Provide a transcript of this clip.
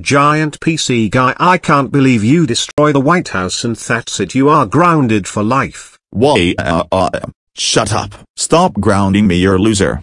Giant PC guy I can't believe you destroy the White House and that's it you are grounded for life. Why, uh, uh, shut up. Stop grounding me, you're a loser.